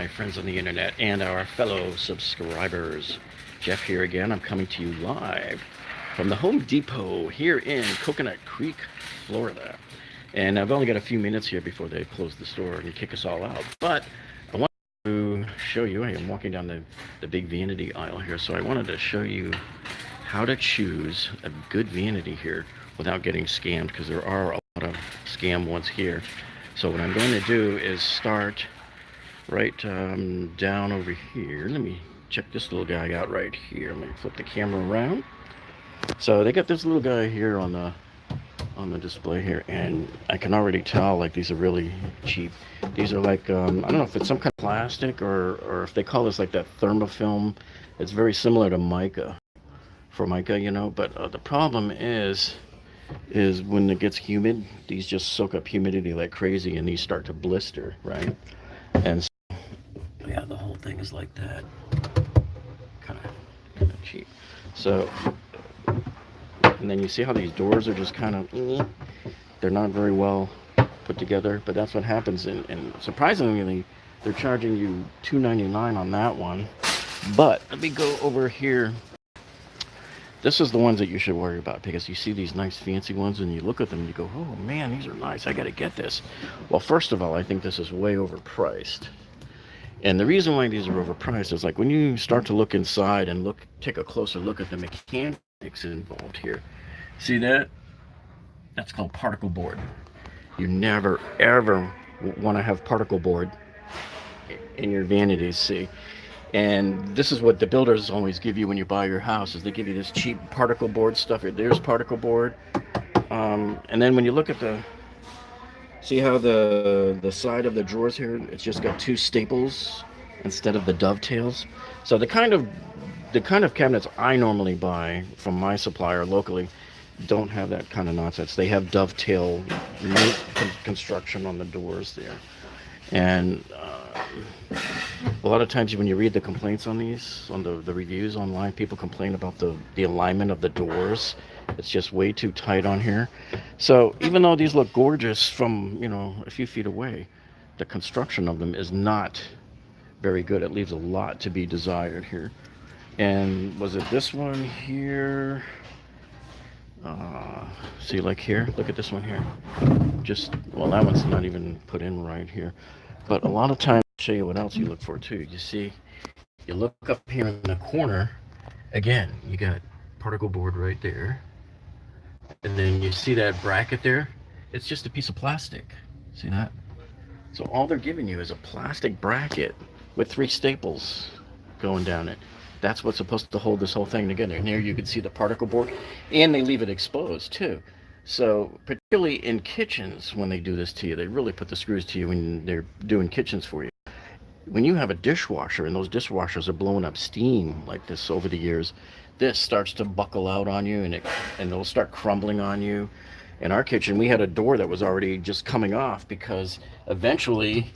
my friends on the internet and our fellow subscribers. Jeff here again. I'm coming to you live from the Home Depot here in Coconut Creek, Florida. And I've only got a few minutes here before they close the store and kick us all out. But I want to show you, I am walking down the, the big vanity aisle here, so I wanted to show you how to choose a good vanity here without getting scammed because there are a lot of scam ones here. So what I'm going to do is start right um, down over here. Let me check this little guy out right here. Let me flip the camera around. So they got this little guy here on the on the display here and I can already tell like these are really cheap these are like um, I don't know if it's some kind of plastic or or if they call this like that thermofoil it's very similar to mica formica you know but uh, the problem is is when it gets humid these just soak up humidity like crazy and these start to blister right and yeah the whole thing is like that. Kind of kind of cheap. So and then you see how these doors are just kind of they're not very well put together but that's what happens and, and surprisingly they're charging you 2.99 on that one. But let me go over here. This is the ones that you should worry about because you see these nice fancy ones and you look at them and you go oh man these are nice. I gotta get this. Well first of all i think this is way overpriced and the reason why these are overpriced is like when you start to look inside and look take a closer look at the mechanics involved here see that? That's called particle board. You never ever want to have particle board in your vanities see? And this is what the builders always give you when you buy your house is they give you this cheap particle board stuff. There's particle board. Um, and then when you look at the see how the the side of the drawers here it's just got two staples instead of the dovetails? So the kind of the kind of cabinets I normally buy from my supplier locally don't have that kind of nonsense. They have dovetail construction on the doors there and uh, a lot of times when you read the complaints on these, on the, the reviews online, people complain about the, the alignment of the doors. It's just way too tight on here. So even though these look gorgeous from, you know, a few feet away, the construction of them is not very good. It leaves a lot to be desired here. And was it this one here? Uh, see, like here, look at this one here. Just, well, that one's not even put in right here. But a lot of times, I'll show you what else you look for too. You see, you look up here in the corner, again, you got particle board right there. And then you see that bracket there? It's just a piece of plastic. See that? So all they're giving you is a plastic bracket with three staples going down it. That's what's supposed to hold this whole thing together. And here you can see the particle board. And they leave it exposed too. So particularly in kitchens, when they do this to you, they really put the screws to you when they're doing kitchens for you. When you have a dishwasher and those dishwashers are blowing up steam like this over the years, this starts to buckle out on you and it and it'll start crumbling on you. In our kitchen, we had a door that was already just coming off because eventually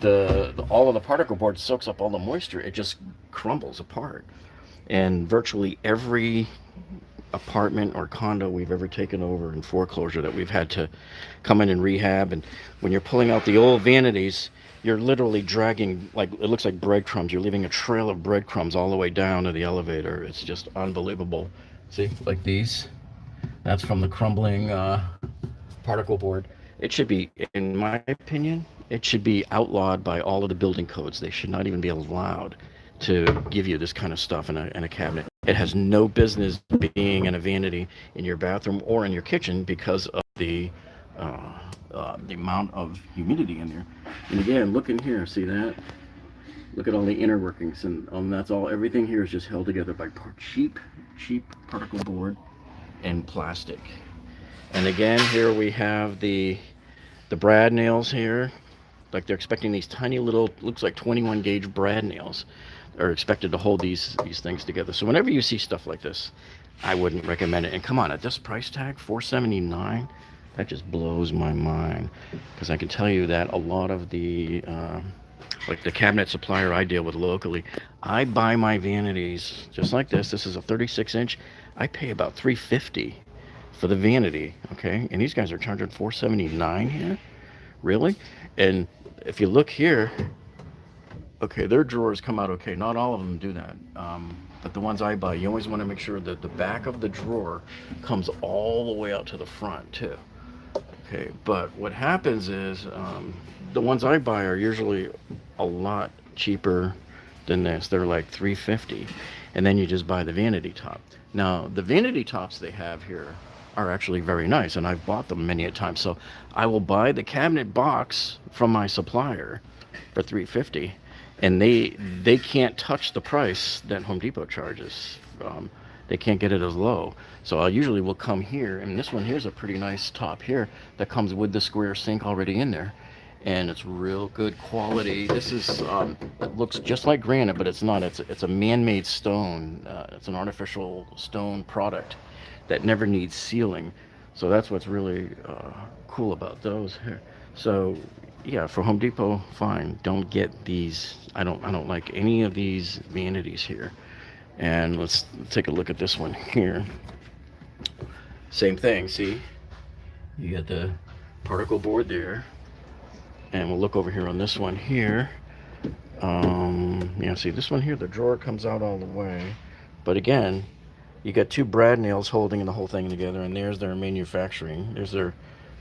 the, the all of the particle board soaks up all the moisture. It just crumbles apart. And virtually every apartment or condo we've ever taken over in foreclosure that we've had to come in and rehab and when you're pulling out the old vanities you're literally dragging like it looks like breadcrumbs. You're leaving a trail of breadcrumbs all the way down to the elevator. It's just unbelievable. See like these? That's from the crumbling uh, particle board it should be in my opinion it should be outlawed by all of the building codes they should not even be allowed to give you this kind of stuff in a, in a cabinet. It has no business being in a vanity in your bathroom or in your kitchen because of the uh, uh, the amount of humidity in there. And again, look in here, see that? Look at all the inner workings, and um, that's all. Everything here is just held together by cheap, cheap particle board and plastic. And again, here we have the the brad nails here. Like they're expecting these tiny little, looks like 21 gauge brad nails are expected to hold these these things together. So whenever you see stuff like this, I wouldn't recommend it. And come on, at this price tag, 479 that just blows my mind. Because I can tell you that a lot of the, uh, like the cabinet supplier I deal with locally, I buy my vanities just like this. This is a 36 inch. I pay about 350 for the vanity, okay? And these guys are charging 479 here. Really? And if you look here, okay, their drawers come out okay. Not all of them do that. Um, but the ones I buy, you always want to make sure that the back of the drawer comes all the way out to the front too. Okay, but what happens is um, the ones I buy are usually a lot cheaper than this. They're like 350 and then you just buy the vanity top. Now, the vanity tops they have here are actually very nice and I've bought them many a time. So I will buy the cabinet box from my supplier for 350 and they they can't touch the price that Home Depot charges. Um, they can't get it as low. So I usually will come here, and this one here's a pretty nice top here that comes with the square sink already in there. And it's real good quality. This is, um, it looks just like granite, but it's not. It's, it's a man-made stone. Uh, it's an artificial stone product that never needs sealing. So that's what's really uh, cool about those here. So yeah, for Home Depot, fine. Don't get these. I don't. I don't like any of these vanities here. And let's take a look at this one here. Same thing. See, you got the particle board there, and we'll look over here on this one here. Um, yeah, see this one here. The drawer comes out all the way, but again, you got two brad nails holding the whole thing together, and there's their manufacturing. There's their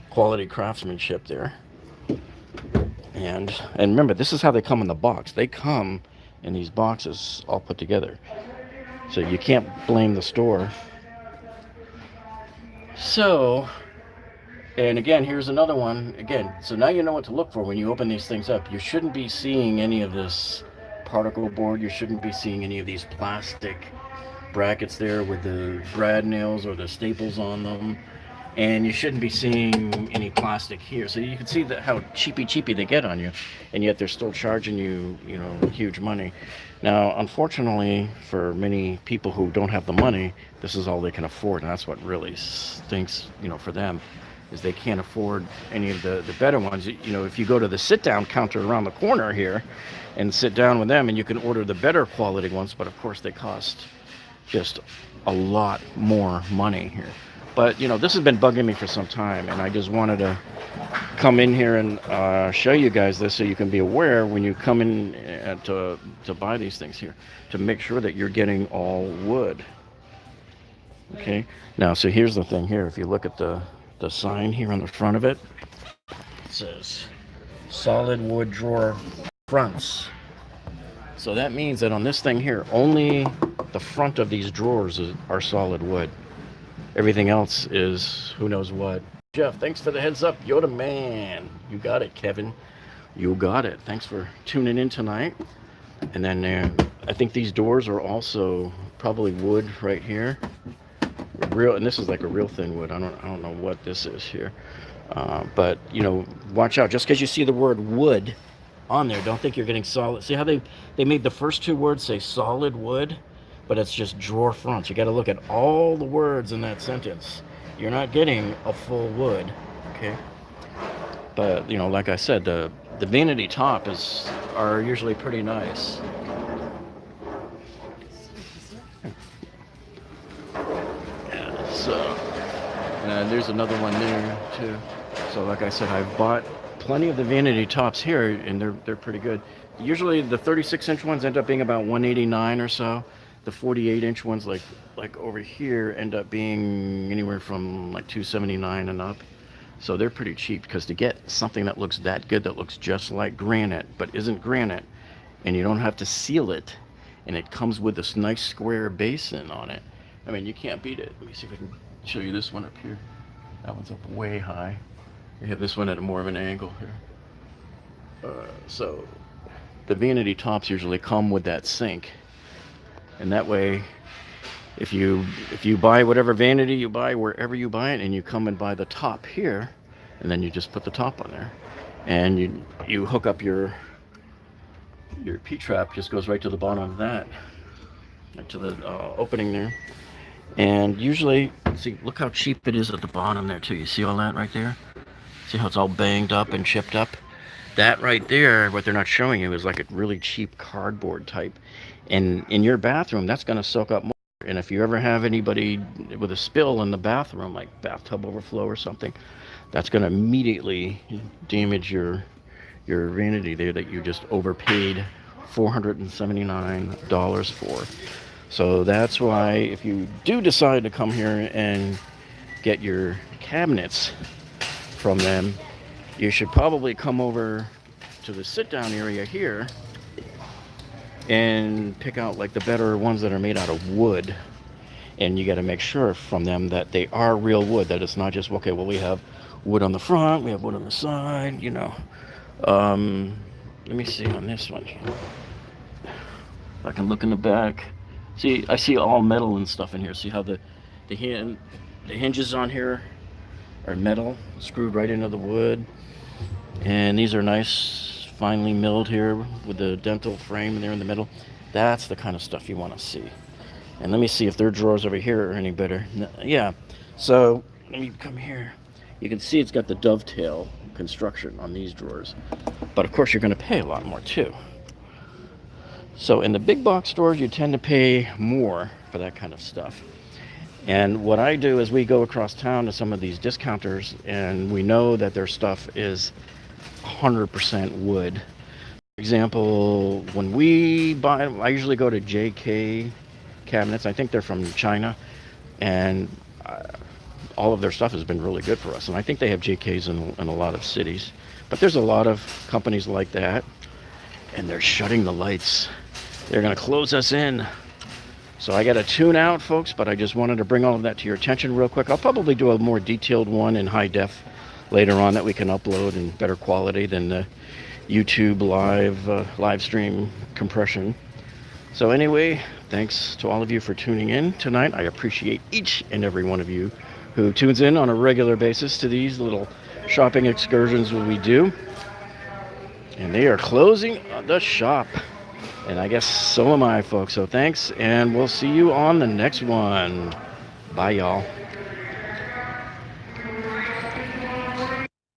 quality craftsmanship there. And, and remember, this is how they come in the box. They come in these boxes all put together. So you can't blame the store. So, and again, here's another one. Again, so now you know what to look for when you open these things up. You shouldn't be seeing any of this particle board. You shouldn't be seeing any of these plastic brackets there with the brad nails or the staples on them and you shouldn't be seeing any plastic here. So you can see that how cheapy cheapy they get on you, and yet they're still charging you, you know, huge money. Now, unfortunately, for many people who don't have the money, this is all they can afford, and that's what really stinks, you know, for them, is they can't afford any of the, the better ones. You know, if you go to the sit-down counter around the corner here and sit down with them, and you can order the better quality ones, but of course they cost just a lot more money here. But, you know, this has been bugging me for some time, and I just wanted to come in here and uh, show you guys this so you can be aware when you come in uh, to, to buy these things here, to make sure that you're getting all wood. Okay, now, so here's the thing here. If you look at the, the sign here on the front of it, it says solid wood drawer fronts. So that means that on this thing here, only the front of these drawers are solid wood. Everything else is who knows what. Jeff, thanks for the heads up. You're the man. You got it, Kevin. You got it. Thanks for tuning in tonight. And then uh, I think these doors are also probably wood right here. Real, and this is like a real thin wood. I don't, I don't know what this is here. Uh, but you know, watch out. Just because you see the word wood on there, don't think you're getting solid. See how they they made the first two words say solid wood but it's just drawer fronts. You got to look at all the words in that sentence. You're not getting a full wood, okay? But you know, like I said, the the vanity top is are usually pretty nice. Yeah, so and uh, there's another one there too. So like I said, I've bought plenty of the vanity tops here, and they're they're pretty good. Usually the 36 inch ones end up being about 189 or so the 48 inch ones like like over here end up being anywhere from like 279 and up. So they're pretty cheap because to get something that looks that good that looks just like granite but isn't granite and you don't have to seal it and it comes with this nice square basin on it. I mean you can't beat it. Let me see if I can show you this one up here. That one's up way high. You have this one at a more of an angle here. Uh, so the vanity tops usually come with that sink and that way if you if you buy whatever vanity you buy wherever you buy it and you come and buy the top here and then you just put the top on there and you you hook up your your P-trap just goes right to the bottom of that right to the uh, opening there. And usually see look how cheap it is at the bottom there too. You see all that right there? See how it's all banged up and chipped up that right there what they're not showing you is like a really cheap cardboard type and in your bathroom that's going to soak up more and if you ever have anybody with a spill in the bathroom like bathtub overflow or something that's going to immediately damage your your vanity there that you just overpaid $479 for. So that's why if you do decide to come here and get your cabinets from them, you should probably come over to the sit down area here and pick out like the better ones that are made out of wood. And you got to make sure from them that they are real wood that it's not just okay well we have wood on the front we have wood on the side you know. Um, let me see on this one. I can look in the back. See I see all metal and stuff in here. See how the the hand the hinges on here are metal screwed right into the wood and these are nice finely milled here with the dental frame there in the middle that's the kind of stuff you want to see and let me see if their drawers over here are any better. No, yeah. So let me come here. You can see it's got the dovetail construction on these drawers. But of course you're going to pay a lot more too. So in the big box stores you tend to pay more for that kind of stuff. And what I do is we go across town to some of these discounters and we know that their stuff is 100% wood. For example, when we buy, I usually go to JK cabinets. I think they're from China, and uh, all of their stuff has been really good for us. And I think they have JKs in, in a lot of cities. But there's a lot of companies like that, and they're shutting the lights. They're going to close us in. So I got to tune out, folks, but I just wanted to bring all of that to your attention real quick. I'll probably do a more detailed one in high def later on that we can upload in better quality than the YouTube live uh, live stream compression. So anyway, thanks to all of you for tuning in tonight. I appreciate each and every one of you who tunes in on a regular basis to these little shopping excursions we do. And they are closing the shop. And I guess so am I, folks. So thanks, and we'll see you on the next one. Bye, y'all.